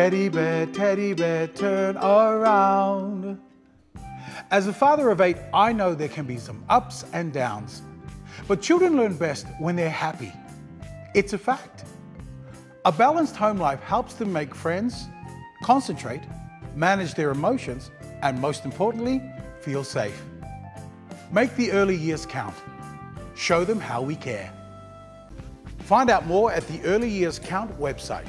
Teddy bear, teddy bear, turn around. As a father of eight, I know there can be some ups and downs, but children learn best when they're happy. It's a fact. A balanced home life helps them make friends, concentrate, manage their emotions, and most importantly, feel safe. Make the early years count. Show them how we care. Find out more at the Early Years Count website.